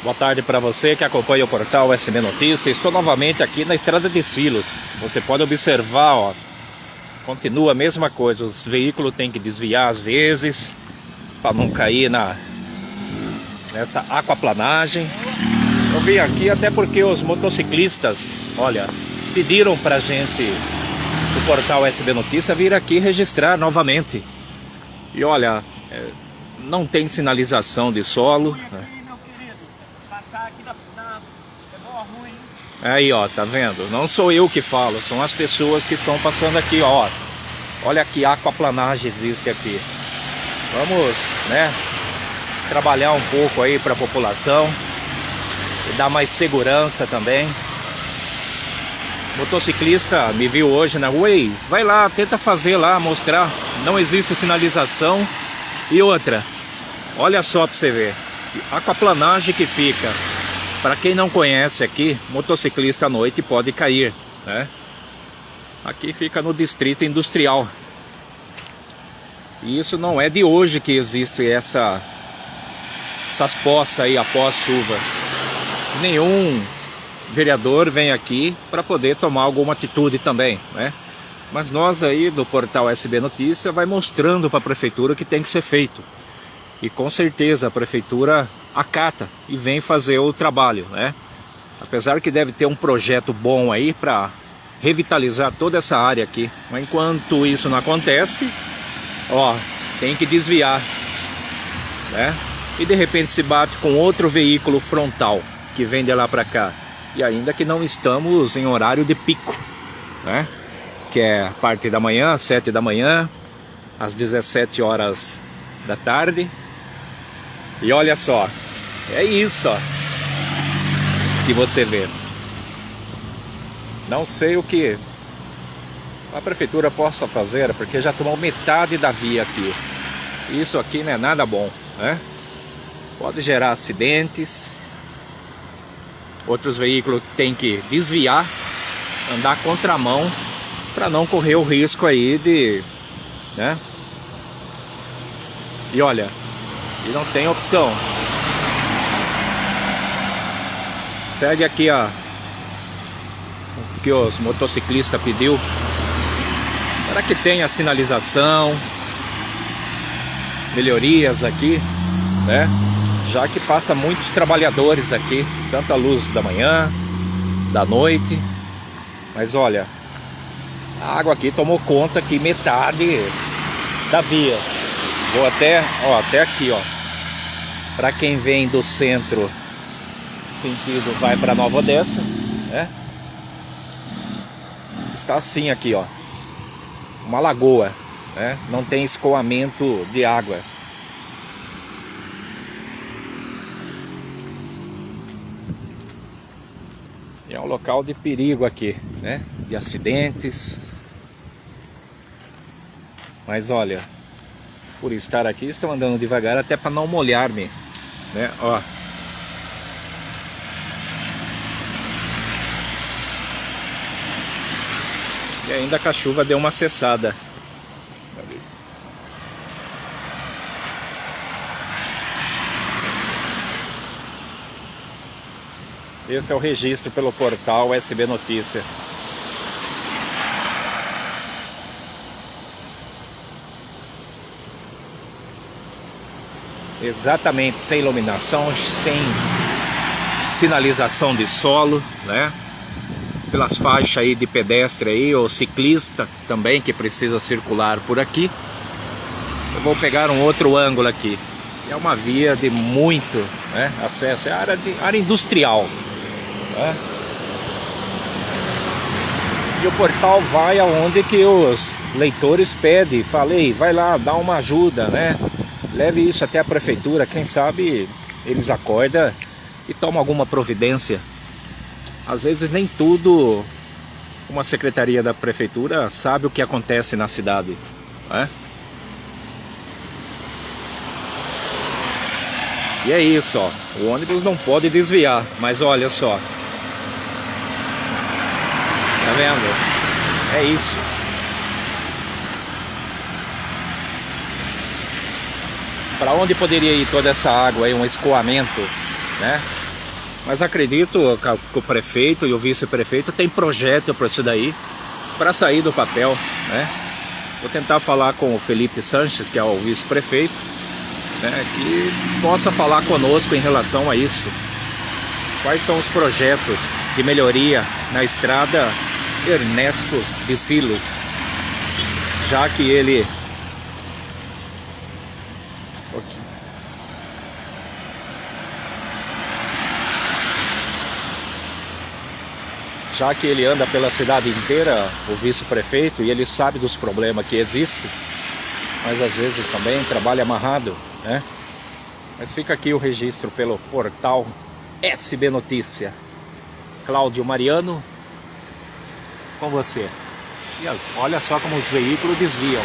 Boa tarde para você que acompanha o portal SB Notícias. Estou novamente aqui na estrada de Silos. Você pode observar, ó, continua a mesma coisa. Os veículos têm que desviar às vezes para não cair na nessa aquaplanagem. Eu vim aqui até porque os motociclistas, olha, pediram para gente do portal SB Notícia vir aqui registrar novamente. E olha, é, não tem sinalização de solo. Né? Aí, ó, tá vendo? Não sou eu que falo, são as pessoas que estão passando aqui, ó. Olha que aquaplanagem existe aqui. Vamos, né, trabalhar um pouco aí para a população e dar mais segurança também. Motociclista me viu hoje na rua vai lá, tenta fazer lá, mostrar. Não existe sinalização. E outra, olha só para você ver, aquaplanagem que fica para quem não conhece aqui, motociclista à noite pode cair, né? Aqui fica no distrito industrial. E isso não é de hoje que existe essa essas poças aí após chuva. Nenhum vereador vem aqui para poder tomar alguma atitude também, né? Mas nós aí do portal SB Notícia vai mostrando para a prefeitura o que tem que ser feito. E com certeza a prefeitura acata e vem fazer o trabalho, né? Apesar que deve ter um projeto bom aí para revitalizar toda essa área aqui. Mas enquanto isso não acontece, ó, tem que desviar, né? E de repente se bate com outro veículo frontal que vem de lá para cá. E ainda que não estamos em horário de pico, né? Que é parte da manhã, 7 da manhã, às 17 horas da tarde. E olha só, é isso, ó, que você vê. Não sei o que a prefeitura possa fazer, porque já tomou metade da via aqui. Isso aqui não é nada bom, né? Pode gerar acidentes. Outros veículos têm que desviar, andar contramão, para não correr o risco aí de, né? E olha, e não tem opção. Segue aqui ó, o que os motociclistas pediu para que tenha sinalização, melhorias aqui, né? Já que passa muitos trabalhadores aqui, tanto a luz da manhã, da noite. Mas olha, a água aqui tomou conta que metade da via. Vou até, ó, até aqui, ó. Para quem vem do centro sentido vai para Nova Odessa, né? Está assim aqui, ó. Uma lagoa, né? Não tem escoamento de água. E é um local de perigo aqui, né? De acidentes. Mas olha, por estar aqui, estou andando devagar até para não molhar-me, né? Ó, E ainda que a chuva deu uma cessada. Esse é o registro pelo portal SB Notícia. Exatamente, sem iluminação, sem sinalização de solo, né? Pelas faixas aí de pedestre aí, ou ciclista também que precisa circular por aqui. Eu vou pegar um outro ângulo aqui. É uma via de muito né, acesso, é área, de, área industrial. Né? E o portal vai aonde que os leitores pedem. Falei, vai lá, dá uma ajuda, né? Leve isso até a prefeitura, quem sabe eles acordam e tomam alguma providência às vezes nem tudo uma secretaria da prefeitura sabe o que acontece na cidade. Né? E é isso, ó. O ônibus não pode desviar, mas olha só. Tá vendo? É isso. Para onde poderia ir toda essa água aí, um escoamento, né? Mas acredito que o prefeito e o vice-prefeito tem projeto para isso daí, para sair do papel, né? Vou tentar falar com o Felipe Sanches, que é o vice-prefeito, né, que possa falar conosco em relação a isso. Quais são os projetos de melhoria na estrada Ernesto de Silos, já que ele já que ele anda pela cidade inteira, o vice-prefeito, e ele sabe dos problemas que existem, mas às vezes também trabalha amarrado, né? Mas fica aqui o registro pelo portal SB Notícia. Cláudio Mariano, com você. E olha só como os veículos desviam.